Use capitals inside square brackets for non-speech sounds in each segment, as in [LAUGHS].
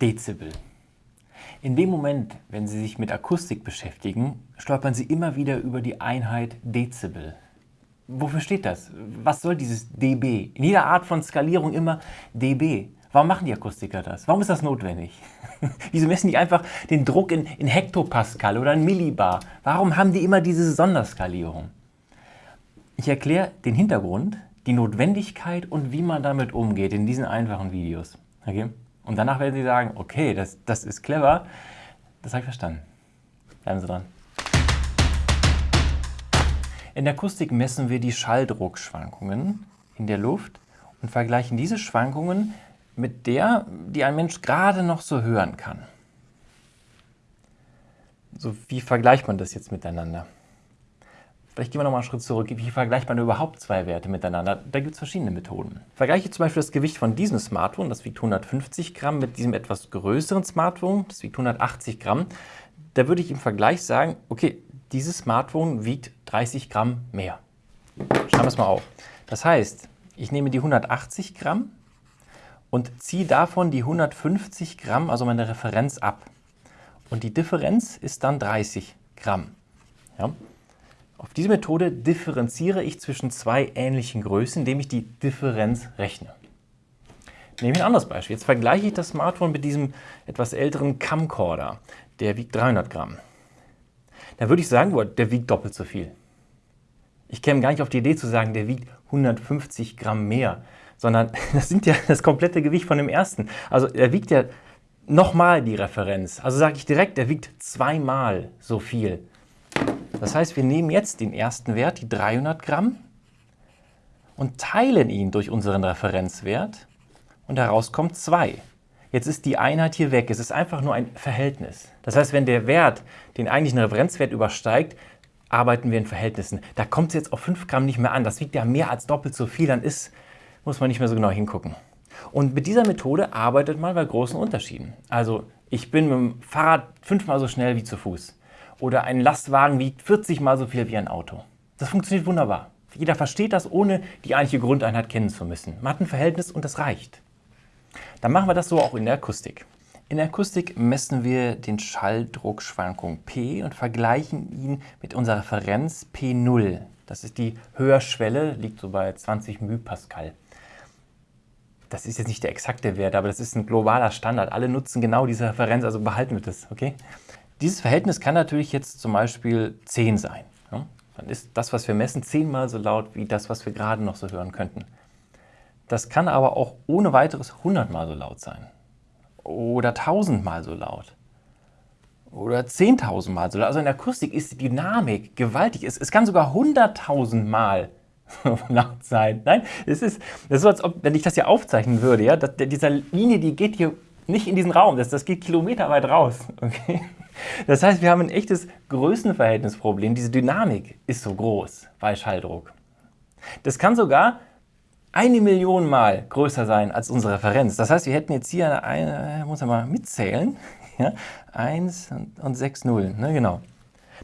Dezibel. In dem Moment, wenn Sie sich mit Akustik beschäftigen, stolpern Sie immer wieder über die Einheit Dezibel. Wofür steht das? Was soll dieses dB? In jeder Art von Skalierung immer dB. Warum machen die Akustiker das? Warum ist das notwendig? [LAUGHS] Wieso messen die einfach den Druck in, in Hektopascal oder in Millibar? Warum haben die immer diese Sonderskalierung? Ich erkläre den Hintergrund, die Notwendigkeit und wie man damit umgeht in diesen einfachen Videos. Okay? Und danach werden Sie sagen, okay, das, das ist clever, das habe ich verstanden. Bleiben Sie dran. In der Akustik messen wir die Schalldruckschwankungen in der Luft und vergleichen diese Schwankungen mit der, die ein Mensch gerade noch so hören kann. So, wie vergleicht man das jetzt miteinander? Vielleicht gehen wir nochmal einen Schritt zurück. Wie vergleicht man überhaupt zwei Werte miteinander? Da gibt es verschiedene Methoden. Vergleiche zum Beispiel das Gewicht von diesem Smartphone, das wiegt 150 Gramm, mit diesem etwas größeren Smartphone, das wiegt 180 Gramm. Da würde ich im Vergleich sagen, okay, dieses Smartphone wiegt 30 Gramm mehr. Schreiben wir es mal auf. Das heißt, ich nehme die 180 Gramm und ziehe davon die 150 Gramm, also meine Referenz, ab. Und die Differenz ist dann 30 Gramm. Ja? Auf diese Methode differenziere ich zwischen zwei ähnlichen Größen, indem ich die Differenz rechne. Nehmen wir ein anderes Beispiel. Jetzt vergleiche ich das Smartphone mit diesem etwas älteren Camcorder. Der wiegt 300 Gramm. Da würde ich sagen, der wiegt doppelt so viel. Ich käme gar nicht auf die Idee zu sagen, der wiegt 150 Gramm mehr, sondern [LAUGHS] das sind ja das komplette Gewicht von dem ersten. Also er wiegt ja nochmal die Referenz. Also sage ich direkt, er wiegt zweimal so viel. Das heißt, wir nehmen jetzt den ersten Wert, die 300 Gramm, und teilen ihn durch unseren Referenzwert und heraus kommt 2. Jetzt ist die Einheit hier weg. Es ist einfach nur ein Verhältnis. Das heißt, wenn der Wert den eigentlichen Referenzwert übersteigt, arbeiten wir in Verhältnissen. Da kommt es jetzt auf 5 Gramm nicht mehr an. Das wiegt ja mehr als doppelt so viel. Dann ist, muss man nicht mehr so genau hingucken. Und mit dieser Methode arbeitet man bei großen Unterschieden. Also ich bin mit dem Fahrrad fünfmal so schnell wie zu Fuß oder ein Lastwagen wiegt 40 mal so viel wie ein Auto. Das funktioniert wunderbar. Jeder versteht das, ohne die eigentliche Grundeinheit kennen zu müssen. Man hat ein Verhältnis und das reicht. Dann machen wir das so auch in der Akustik. In der Akustik messen wir den Schalldruckschwankung P und vergleichen ihn mit unserer Referenz P0. Das ist die Hörschwelle, liegt so bei 20 μPascal. Das ist jetzt nicht der exakte Wert, aber das ist ein globaler Standard. Alle nutzen genau diese Referenz, also behalten wir das, okay? Dieses Verhältnis kann natürlich jetzt zum Beispiel 10 sein. Ja? Dann ist das, was wir messen, zehnmal so laut wie das, was wir gerade noch so hören könnten. Das kann aber auch ohne weiteres 100 mal so laut sein. Oder 1000 mal so laut. Oder 10.000 mal so laut. Also in der Akustik ist die Dynamik gewaltig. Es, es kann sogar 100.000 mal so laut sein. Nein, es ist, das ist so, als ob, wenn ich das hier aufzeichnen würde, ja, das, dieser Linie, die geht hier nicht in diesen Raum, das, das geht kilometerweit raus. [LAUGHS] Okay? Das heißt, wir haben ein echtes Größenverhältnisproblem. Diese Dynamik ist so groß bei Schalldruck. Das kann sogar eine Million Mal größer sein als unsere Referenz. Das heißt, wir hätten jetzt hier eine, muss man mal mitzählen, [LAUGHS] ja, 1 und 6 Nullen, ne, genau.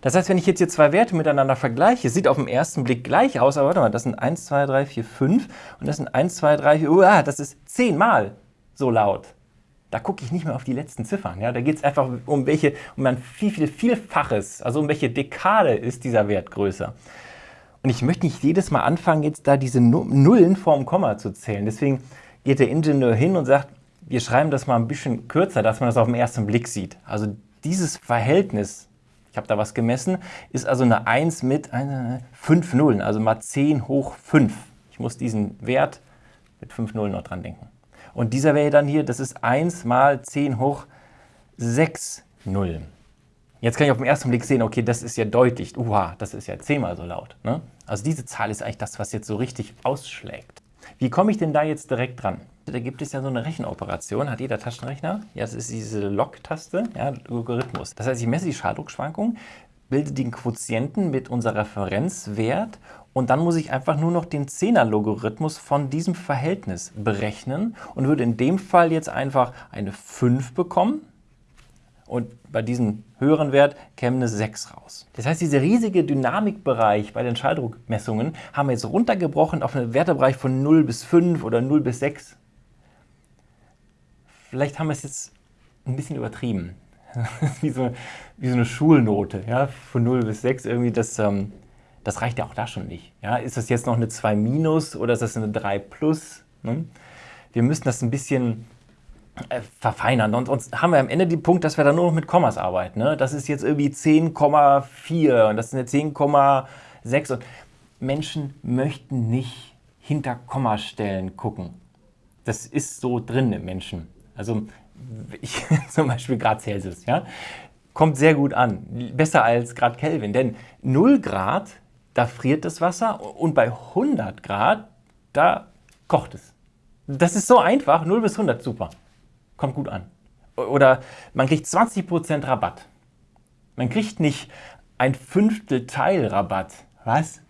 Das heißt, wenn ich jetzt hier zwei Werte miteinander vergleiche, sieht auf den ersten Blick gleich aus, aber warte mal, das sind 1, 2, 3, 4, 5 und das sind 1, 2, 3, 4, uah, das ist zehnmal so laut. Da gucke ich nicht mehr auf die letzten Ziffern. Ja? Da geht es einfach um welche, um ein viel, viel, Vielfaches, also um welche Dekade ist dieser Wert größer. Und ich möchte nicht jedes Mal anfangen, jetzt da diese Nullen vorm Komma zu zählen. Deswegen geht der Ingenieur hin und sagt, wir schreiben das mal ein bisschen kürzer, dass man das auf den ersten Blick sieht. Also dieses Verhältnis, ich habe da was gemessen, ist also eine 1 mit 5 Nullen, also mal 10 hoch 5. Ich muss diesen Wert mit 5 Nullen noch dran denken. Und dieser wäre dann hier, das ist 1 mal 10 hoch 6 Nullen. Jetzt kann ich auf den ersten Blick sehen, okay, das ist ja deutlich, uha, das ist ja zehnmal so laut. Ne? Also diese Zahl ist eigentlich das, was jetzt so richtig ausschlägt. Wie komme ich denn da jetzt direkt dran? Da gibt es ja so eine Rechenoperation, hat jeder Taschenrechner. Ja, das ist diese Log-Taste, ja, Logarithmus. Das heißt, ich messe die Schalldruckschwankung, bilde den Quotienten mit unserem Referenzwert und dann muss ich einfach nur noch den Zehner-Logarithmus von diesem Verhältnis berechnen und würde in dem Fall jetzt einfach eine 5 bekommen und bei diesem höheren Wert käme eine 6 raus. Das heißt, dieser riesige Dynamikbereich bei den Schalldruckmessungen haben wir jetzt runtergebrochen auf einen Wertebereich von 0 bis 5 oder 0 bis 6. Vielleicht haben wir es jetzt ein bisschen übertrieben. [LAUGHS] wie, so, wie so eine Schulnote, ja, von 0 bis 6 irgendwie, das, ähm, das reicht ja auch da schon nicht. Ja. Ist das jetzt noch eine 2 minus oder ist das eine 3 plus? Ne? Wir müssen das ein bisschen äh, verfeinern. Und sonst haben wir am Ende den Punkt, dass wir dann nur noch mit Kommas arbeiten. Ne? Das ist jetzt irgendwie 10,4 und das sind jetzt 10,6 und Menschen möchten nicht hinter Kommastellen gucken. Das ist so drin im Menschen. Also ich, [LAUGHS] zum Beispiel Grad Celsius, ja, kommt sehr gut an. Besser als Grad Kelvin, denn 0 Grad, da friert das Wasser und bei 100 Grad, da kocht es. Das ist so einfach, 0 bis 100, super. Kommt gut an. Oder man kriegt 20% Rabatt. Man kriegt nicht ein Fünftel Teil Rabatt. Was?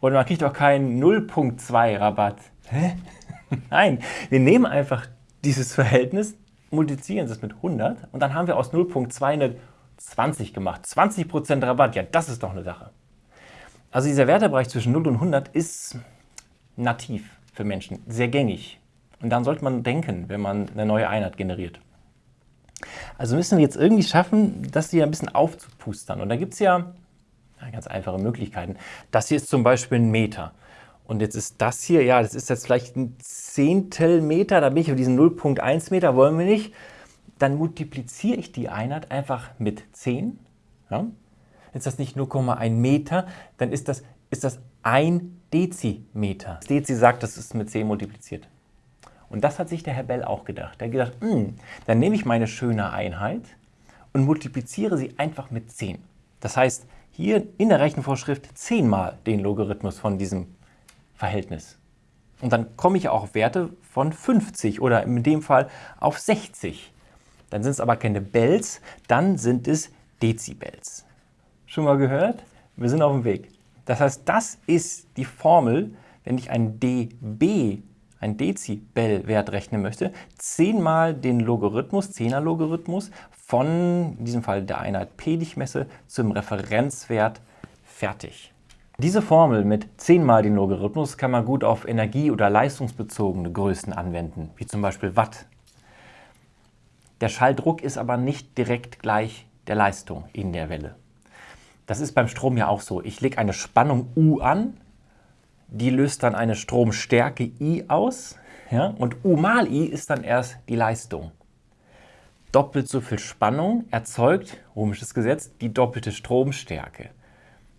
Oder man kriegt auch keinen 0.2 Rabatt. Hä? [LAUGHS] Nein, wir nehmen einfach dieses Verhältnis, multiplizieren es mit 100 und dann haben wir aus 0.2 eine 20 gemacht. 20% Rabatt, ja, das ist doch eine Sache. Also dieser Wertebereich zwischen 0 und 100 ist nativ für Menschen, sehr gängig. Und dann sollte man denken, wenn man eine neue Einheit generiert. Also müssen wir jetzt irgendwie schaffen, das hier ein bisschen aufzupustern. Und da gibt es ja ganz einfache Möglichkeiten. Das hier ist zum Beispiel ein Meter. Und jetzt ist das hier, ja, das ist jetzt vielleicht ein Zehntel Meter, da bin ich auf diesen 0,1 Meter, wollen wir nicht. Dann multipliziere ich die Einheit einfach mit 10. Ja. Ist das nicht 0,1 Meter, dann ist das, ist das 1 Dezimeter. Das Dezi sagt, das ist mit 10 multipliziert. Und das hat sich der Herr Bell auch gedacht. Er hat gedacht, hm, dann nehme ich meine schöne Einheit und multipliziere sie einfach mit 10. Das heißt, hier in der Rechenvorschrift 10 mal den Logarithmus von diesem Verhältnis. Und dann komme ich auch auf Werte von 50 oder in dem Fall auf 60. Dann sind es aber keine Bells, dann sind es Dezibels. Schon mal gehört? Wir sind auf dem Weg. Das heißt, das ist die Formel, wenn ich ein dB, ein Dezibel-Wert rechnen möchte, 10 mal den Logarithmus, 10er Logarithmus von, in diesem Fall der Einheit P, die ich messe, zum Referenzwert fertig. Diese Formel mit 10 mal den Logarithmus kann man gut auf energie- oder leistungsbezogene Größen anwenden, wie zum Beispiel Watt. Der Schalldruck ist aber nicht direkt gleich der Leistung in der Welle. Das ist beim Strom ja auch so. Ich lege eine Spannung U an, die löst dann eine Stromstärke I aus ja, und U mal I ist dann erst die Leistung. Doppelt so viel Spannung erzeugt, ohmisches Gesetz, die doppelte Stromstärke.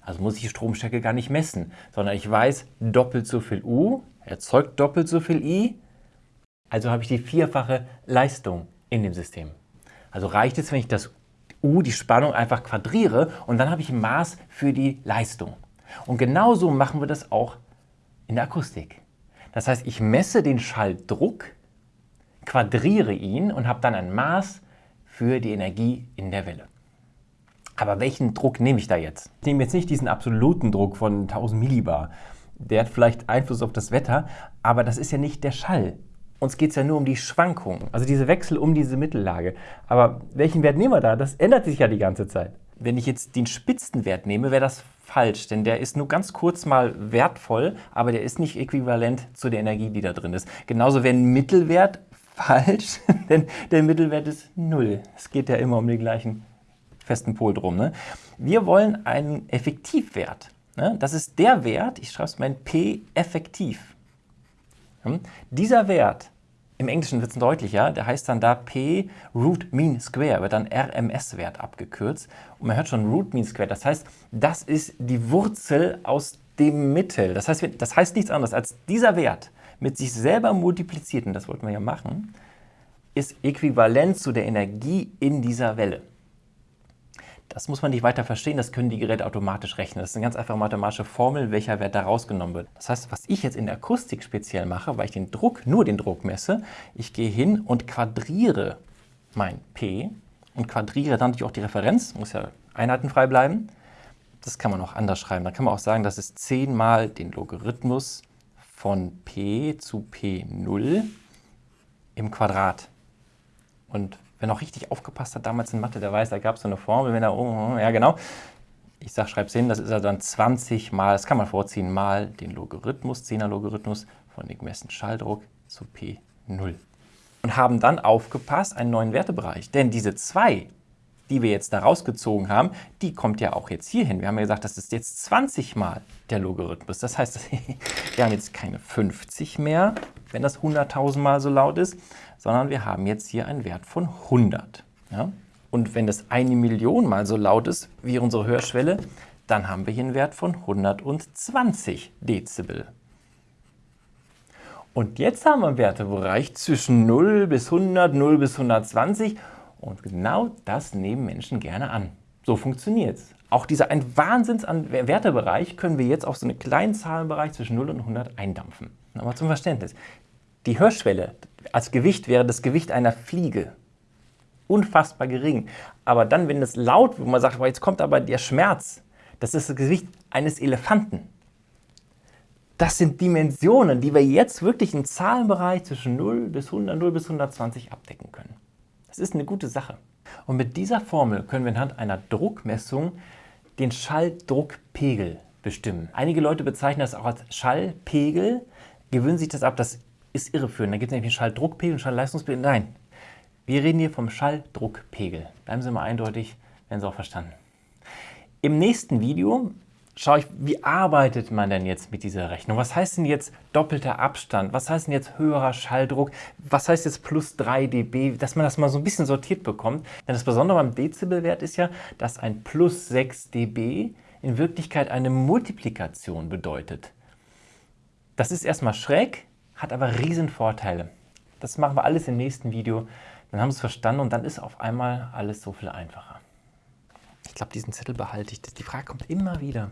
Also muss ich die Stromstärke gar nicht messen, sondern ich weiß, doppelt so viel U erzeugt doppelt so viel I, also habe ich die vierfache Leistung in dem System. Also reicht es, wenn ich das U, die Spannung, einfach quadriere und dann habe ich ein Maß für die Leistung. Und genauso machen wir das auch in der Akustik. Das heißt, ich messe den Schalldruck, quadriere ihn und habe dann ein Maß für die Energie in der Welle. Aber welchen Druck nehme ich da jetzt? Ich nehme jetzt nicht diesen absoluten Druck von 1000 Millibar. Der hat vielleicht Einfluss auf das Wetter, aber das ist ja nicht der Schall. Uns geht es ja nur um die Schwankungen, also diese Wechsel um diese Mittellage. Aber welchen Wert nehmen wir da? Das ändert sich ja die ganze Zeit. Wenn ich jetzt den Spitzenwert nehme, wäre das falsch, denn der ist nur ganz kurz mal wertvoll, aber der ist nicht äquivalent zu der Energie, die da drin ist. Genauso wäre ein Mittelwert falsch, [LAUGHS] denn der Mittelwert ist null. Es geht ja immer um die gleichen festen Pol drum. Ne? Wir wollen einen Effektivwert. Ne? Das ist der Wert, ich schreibe es mal in P effektiv. Hm? Dieser Wert, im Englischen wird es deutlicher, der heißt dann da P Root Mean Square, wird dann RMS-Wert abgekürzt. Und man hört schon Root Mean Square, das heißt, das ist die Wurzel aus dem Mittel. Das heißt, das heißt nichts anderes als dieser Wert mit sich selber multipliziert, und das wollten wir ja machen, ist äquivalent zu der Energie in dieser Welle. Das muss man nicht weiter verstehen, das können die Geräte automatisch rechnen. Das ist eine ganz einfache mathematische Formel, welcher Wert da rausgenommen wird. Das heißt, was ich jetzt in der Akustik speziell mache, weil ich den Druck, nur den Druck messe, ich gehe hin und quadriere mein P und quadriere dann natürlich auch die Referenz, muss ja einheitenfrei bleiben. Das kann man auch anders schreiben. Da kann man auch sagen, das ist 10 mal den Logarithmus von P zu P0 im Quadrat. Und Wer noch richtig aufgepasst hat damals in Mathe, der weiß, da gab es so eine Formel, wenn er, oh, ja genau, ich sage, schreib's hin, das ist ja dann 20 mal, das kann man vorziehen, mal den Logarithmus, 10er Logarithmus von dem gemessenen Schalldruck zu P0. und haben dann aufgepasst, einen neuen Wertebereich. Denn diese 2, die wir jetzt da rausgezogen haben, die kommt ja auch jetzt hier hin. Wir haben ja gesagt, das ist jetzt 20 mal der Logarithmus. Das heißt, [LAUGHS] wir haben jetzt keine 50 mehr, wenn das 100.000 Mal so laut ist, sondern wir haben jetzt hier einen Wert von 100. Ja? Und wenn das eine Million Mal so laut ist wie unsere Hörschwelle, dann haben wir hier einen Wert von 120 Dezibel. Und jetzt haben wir einen Wertebereich zwischen 0 bis 100, 0 bis 120 und genau das nehmen Menschen gerne an. So funktioniert es. Auch dieser ein Wahnsinns an Wertebereich können wir jetzt auf so einen kleinen Zahlenbereich zwischen 0 und 100 eindampfen. Aber zum Verständnis. Die Hörschwelle als Gewicht wäre das Gewicht einer Fliege. Unfassbar gering. Aber dann, wenn es laut wird, wo man sagt, jetzt kommt aber der Schmerz, das ist das Gewicht eines Elefanten. Das sind Dimensionen, die wir jetzt wirklich im Zahlenbereich zwischen 0 bis 100, 0 bis 120 abdecken können. Das ist eine gute Sache. Und mit dieser Formel können wir anhand einer Druckmessung den Schalldruckpegel bestimmen. Einige Leute bezeichnen das auch als Schallpegel, gewöhnen sich das ab, das ist irreführend. Da gibt es nämlich einen Schalldruckpegel und Schallleistungspegel. Nein, wir reden hier vom Schalldruckpegel. Bleiben Sie mal eindeutig, werden Sie auch verstanden. Im nächsten Video schaue ich, wie arbeitet man denn jetzt mit dieser Rechnung? Was heißt denn jetzt doppelter Abstand? Was heißt denn jetzt höherer Schalldruck? Was heißt jetzt plus 3 dB? Dass man das mal so ein bisschen sortiert bekommt. Denn das Besondere beim Dezibelwert ist ja, dass ein plus 6 dB in Wirklichkeit eine Multiplikation bedeutet. Das ist erstmal schräg, hat aber riesen Vorteile. Das machen wir alles im nächsten Video. Dann haben Sie es verstanden und dann ist auf einmal alles so viel einfacher. Ich glaube, diesen Zettel behalte ich. Die Frage kommt immer wieder.